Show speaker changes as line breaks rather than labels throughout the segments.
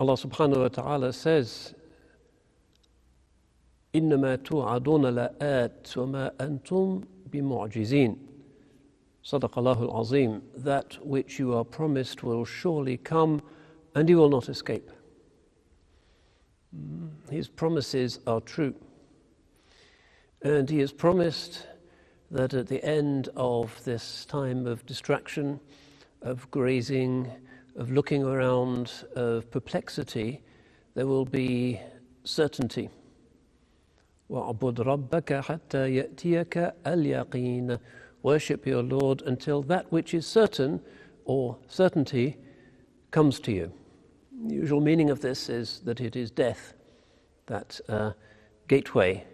Allah subhanahu wa ta'ala says, إنما توعدون لآت وما أنتم بمعجزين صدق الله العظيم That which you are promised will surely come and you will not escape. His promises are true. And he has promised that at the end of this time of distraction, of grazing, of looking around, of perplexity, there will be certainty. وَعْبُدْ رَبَّكَ حَتَّى يَأْتِيَكَ الْيَقِينَ Worship your Lord until that which is certain or certainty comes to you. The usual meaning of this is that it is death, that uh, gateway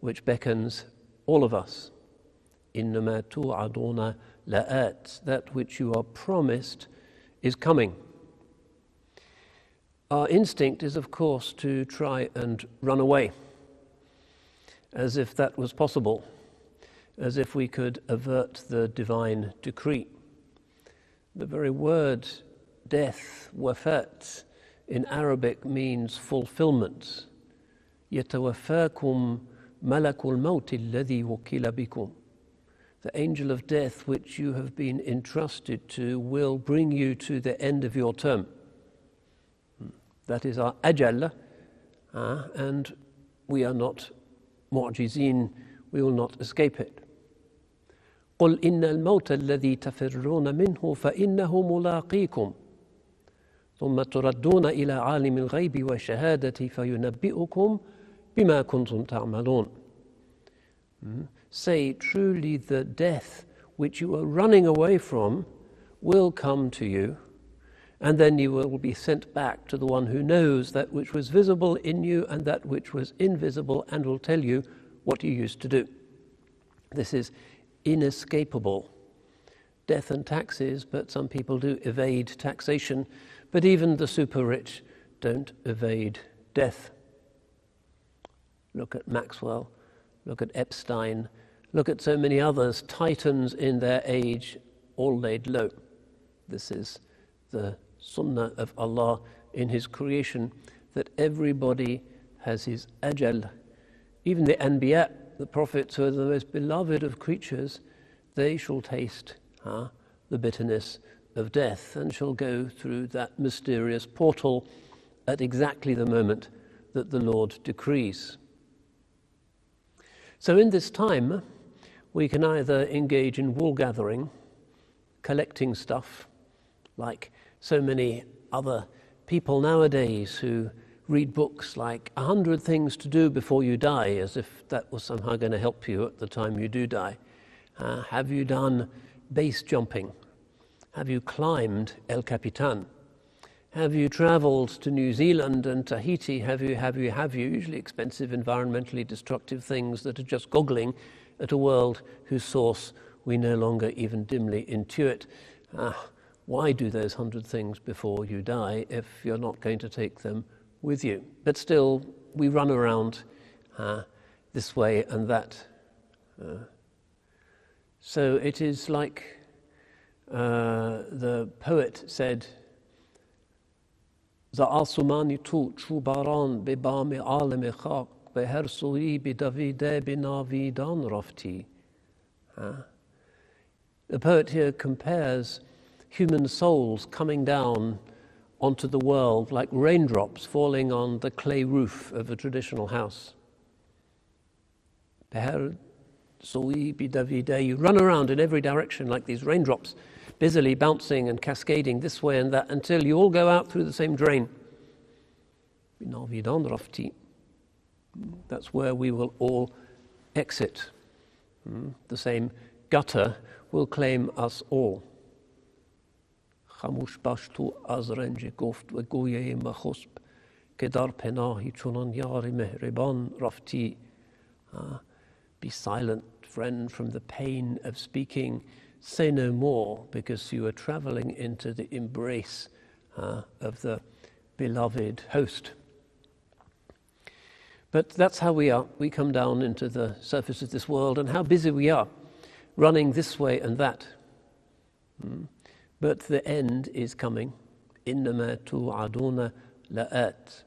which beckons all of us. إِنَّمَا تُوعَدُونَ لَآتٍ That which you are promised is coming. Our instinct is, of course, to try and run away as if that was possible, as if we could avert the divine decree. The very word death, wafat, in Arabic means fulfillment. يتوفاكم ملك الموت الذي وكل بكم. The angel of death, which you have been entrusted to, will bring you to the end of your term. That is our ajal, uh, and we are not معجزين we will not escape it قل إن الموت الذي تفرون منه فإنه ملاقيكم ثم تردون إلى عالم الغيب والشهادة فينبئكم بما كنتم تعملون Say truly the death which you are running away from will come to you and then you will be sent back to the one who knows that which was visible in you and that which was invisible and will tell you what you used to do. This is inescapable. Death and taxes, but some people do evade taxation, but even the super rich don't evade death. Look at Maxwell, look at Epstein, look at so many others, titans in their age, all laid low. This is the sunnah of Allah in His creation that everybody has his ajal. Even the anbiya, the prophets who are the most beloved of creatures, they shall taste huh, the bitterness of death and shall go through that mysterious portal at exactly the moment that the Lord decrees. So, in this time, we can either engage in wool gathering, collecting stuff, like so many other people nowadays who read books like A Hundred Things to Do Before You Die, as if that was somehow going to help you at the time you do die. Uh, have you done base jumping? Have you climbed El Capitan? Have you traveled to New Zealand and Tahiti? Have you, have you, have you? Usually expensive, environmentally destructive things that are just goggling at a world whose source we no longer even dimly intuit. Uh, why do those hundred things before you die if you're not going to take them with you? But still, we run around uh, this way and that. Uh, so it is like uh, the poet said, زعصمانی تو چوباران به بام عالم خاک به هر سوی به دویده به ناویدان رفتی. The poet here compares human souls coming down onto the world like raindrops falling on the clay roof of a traditional house. You run around in every direction like these raindrops, busily bouncing and cascading this way and that until you all go out through the same drain. That's where we will all exit. Hmm? The same gutter will claim us all. خموش باش تو از رنج گفت و گویه مخسب که در پناهی چونان یار مهربان رفتی Be silent, friend, from the pain of speaking. Say no more, because you are traveling into the embrace uh, of the beloved host. But that's how we are. We come down into the surface of this world and how busy we are, running this way and that. Mm. But the end is coming. إنما توعدون لآت.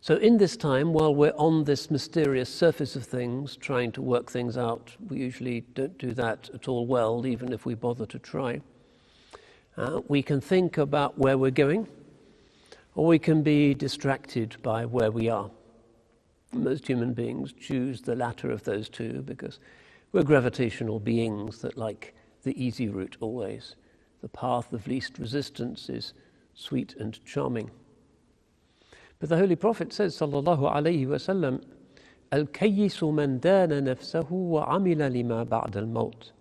So, in this time, while we're on this mysterious surface of things, trying to work things out, we usually don't do that at all well, even if we bother to try. Uh, we can think about where we're going, or we can be distracted by where we are. Most human beings choose the latter of those two because we're gravitational beings that like the easy route always. The path of least resistance is sweet and charming. But the Holy Prophet says, sallallahu alayhi wasallam, الكيس من دان نفسه وعمل لما بعد الموت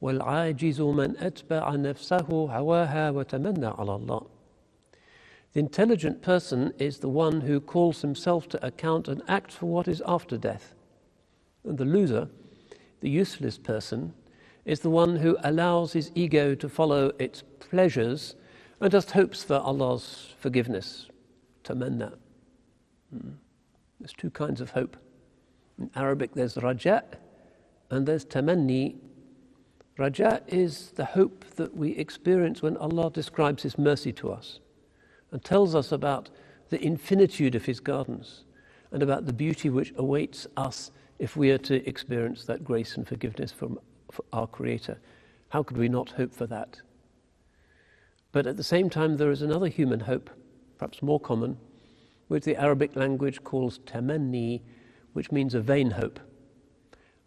والعاجز من أتبع نفسه هواها وتمنى على الله the intelligent person is the one who calls himself to account and acts for what is after death. And the loser, the useless person, is the one who allows his ego to follow its pleasures and just hopes for Allah's forgiveness, tamanna. Hmm. There's two kinds of hope. In Arabic, there's raja and there's tamanni. Raja is the hope that we experience when Allah describes His mercy to us and tells us about the infinitude of His gardens and about the beauty which awaits us if we are to experience that grace and forgiveness from our Creator. How could we not hope for that? But at the same time, there is another human hope, perhaps more common, which the Arabic language calls tamanni, which means a vain hope.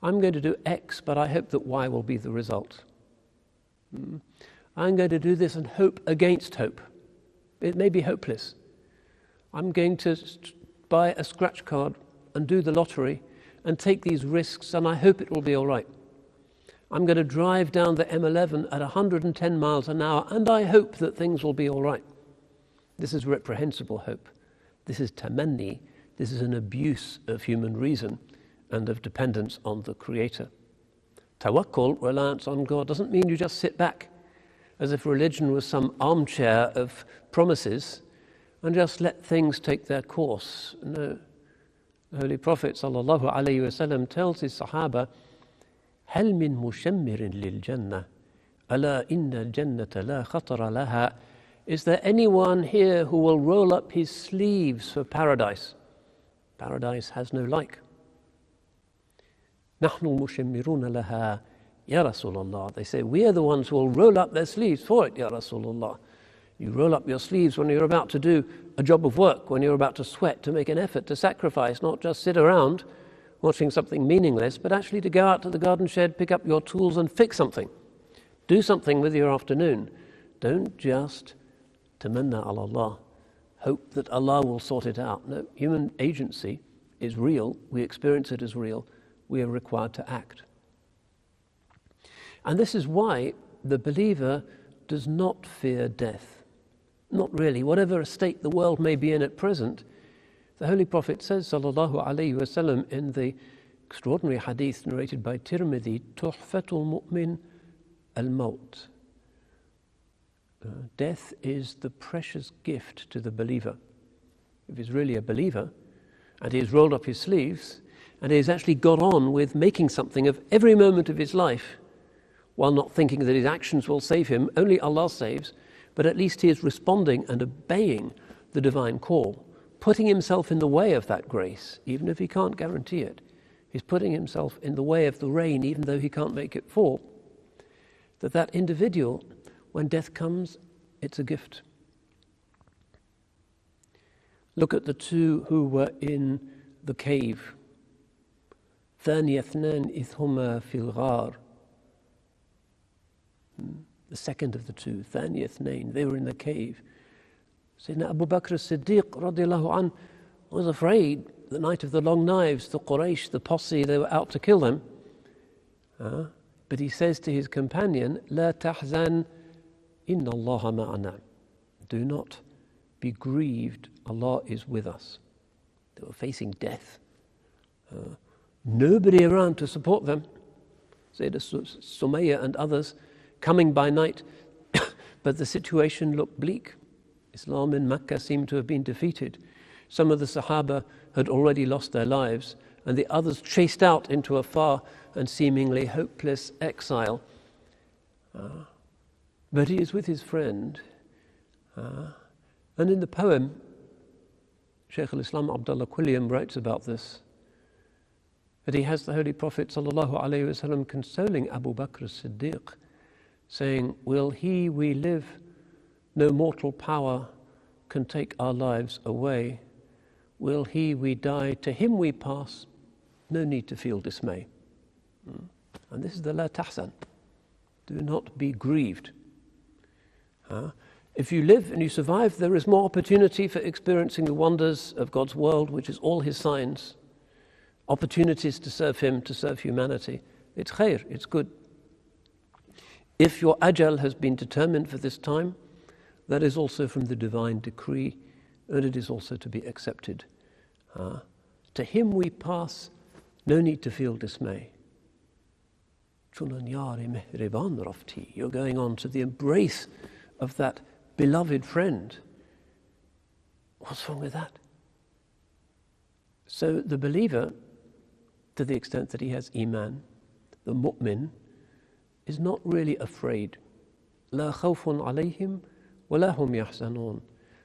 I'm going to do X, but I hope that Y will be the result. Hmm. I'm going to do this and hope against hope. It may be hopeless. I'm going to buy a scratch card and do the lottery and take these risks, and I hope it will be all right. I'm going to drive down the M11 at 110 miles an hour, and I hope that things will be all right. This is reprehensible hope. This is tamanni. This is an abuse of human reason and of dependence on the Creator. Tawakkul, reliance on God, doesn't mean you just sit back as if religion was some armchair of promises and just let things take their course. No. The Holy Prophet ﷺ tells his Sahaba, هل من مشمر للجنة ألا إن الجنة لا خطر لها Is there anyone here who will roll up his sleeves for paradise? Paradise has no like. نحن المشمرون لها Ya Rasulullah. They say, We are the ones who will roll up their sleeves for it, Ya Rasulullah. You roll up your sleeves when you're about to do a job of work, when you're about to sweat, to make an effort, to sacrifice, not just sit around watching something meaningless, but actually to go out to the garden shed, pick up your tools, and fix something. Do something with your afternoon. Don't just tamanna Allah, hope that Allah will sort it out. No, human agency is real. We experience it as real. We are required to act. And this is why the believer does not fear death. Not really. Whatever state the world may be in at present, the Holy Prophet says, sallallahu alayhi wasallam, in the extraordinary hadith narrated by Tirmidhi, Tuhfatul Mu'min al-Maut. Uh, death is the precious gift to the believer. If he's really a believer, and he has rolled up his sleeves, and he has actually got on with making something of every moment of his life, while not thinking that his actions will save him, only Allah saves, but at least he is responding and obeying the divine call putting himself in the way of that grace, even if he can't guarantee it. He's putting himself in the way of the rain, even though he can't make it fall. That that individual, when death comes, it's a gift. Look at the two who were in the cave. ثاني اثنان إذ هما في الغار. the second of the two, Thaniyath Nain, they were in the cave. Sayyidina Abu Bakr as-Siddiq radiallahu an was afraid the night of the long knives, the Quraysh, the posse, they were out to kill them. Uh, but he says to his companion, La tahzan inna Allah ma'ana. Do not be grieved, Allah is with us. They were facing death. Uh, nobody around to support them. Sayyidina Sumayya and others coming by night, but the situation looked bleak. Islam in Mecca seemed to have been defeated. Some of the Sahaba had already lost their lives, and the others chased out into a far and seemingly hopeless exile. Uh, but he is with his friend, uh, And in the poem, Shaykh al-Islam Abdullah Quilliam writes about this, that he has the Holy Prophet wasallam consoling Abu Bakr as-Siddiq, saying, Will he we live, no mortal power can take our lives away. Will he we die, to him we pass, no need to feel dismay. Hmm. And this is the la tahzan. Do not be grieved. Huh? If you live and you survive, there is more opportunity for experiencing the wonders of God's world, which is all His signs, opportunities to serve Him, to serve humanity. It's khair, it's good. If your ajal has been determined for this time, that is also from the divine decree, and it is also to be accepted. Uh, to Him we pass, no need to feel dismay. You're going on to the embrace of that beloved friend. What's wrong with that? So the believer, to the extent that he has iman, the mu'min, is not really afraid. لا خوف عليهم ولا هم يحزنون.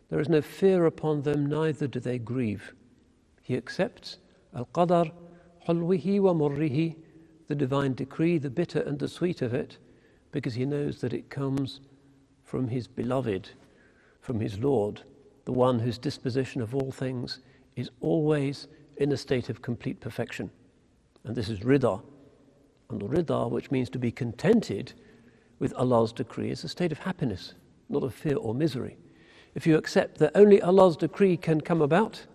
There is no fear upon them, neither do they grieve. He accepts al-qadar, حلوه ومره, the divine decree, the bitter and the sweet of it, because he knows that it comes from his beloved, from his Lord, the one whose disposition of all things is always in a state of complete perfection. And this is rida. and rida, which means to be contented with Allah's decree, is a state of happiness, not of fear or misery. If you accept that only Allah's decree can come about,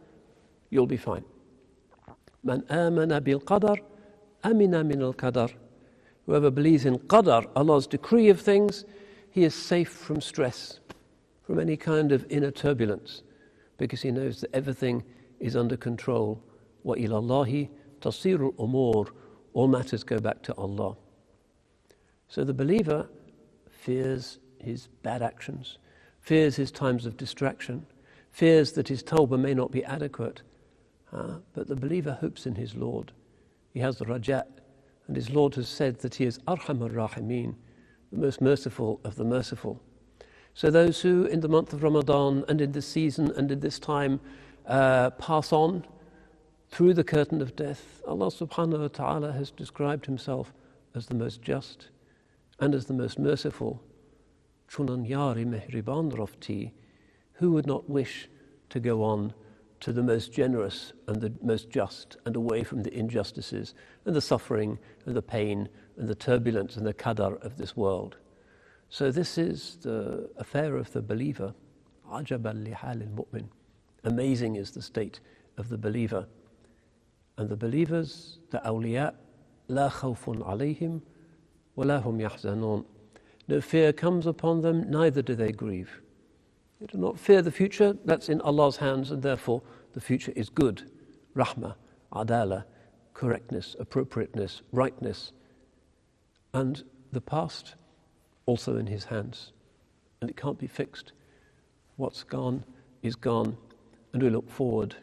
you'll be fine. Man amana bil qadar, amina min al qadar. Whoever believes in qadar, Allah's decree of things, he is safe from stress, from any kind of inner turbulence, because he knows that everything is under control. Wa ilallahi tasirul umur, all matters go back to Allah. So the believer fears his bad actions, fears his times of distraction, fears that his tawbah may not be adequate. Uh, but the believer hopes in his Lord. He has the rajat, and his Lord has said that he is arhamar rahimin, the most merciful of the merciful. So, those who in the month of Ramadan and in this season and in this time uh, pass on through the curtain of death, Allah subhanahu wa ta'ala has described Himself as the most just and as the most merciful. Yari mehriban who would not wish to go on to the most generous and the most just and away from the injustices and the suffering and the pain and the turbulence and the qadar of this world. So this is the affair of the believer. Ajab al-lihal al-mu'min. Amazing is the state of the believer. And the believers, the awliya, لا خوف عليهم ولا هم يحزنون. No fear comes upon them, neither do they grieve. They do not fear the future, that's in Allah's hands, and therefore the future is good. Rahmah, adala, correctness, appropriateness, rightness, and the past also in his hands. And it can't be fixed. What's gone is gone, and we look forward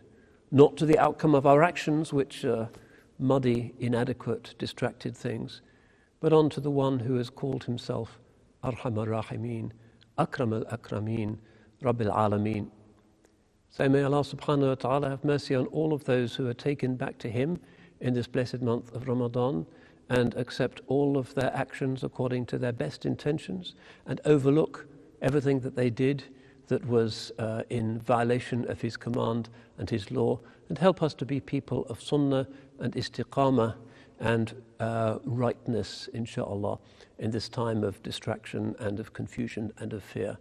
not to the outcome of our actions, which are muddy, inadequate, distracted things, but on to the one who has called himself Arham Rahimin, Akram al Akramin, Rabbil Alameen. So may Allah subhanahu wa ta'ala have mercy on all of those who are taken back to Him in this blessed month of Ramadan and accept all of their actions according to their best intentions and overlook everything that they did that was uh, in violation of his command and his law and help us to be people of sunnah and istiqamah and uh, rightness, inshallah, in this time of distraction and of confusion and of fear.